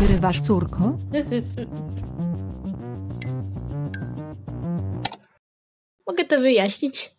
wyrywasz córko? Mogę to wyjaśnić.